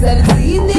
Suddenly thing.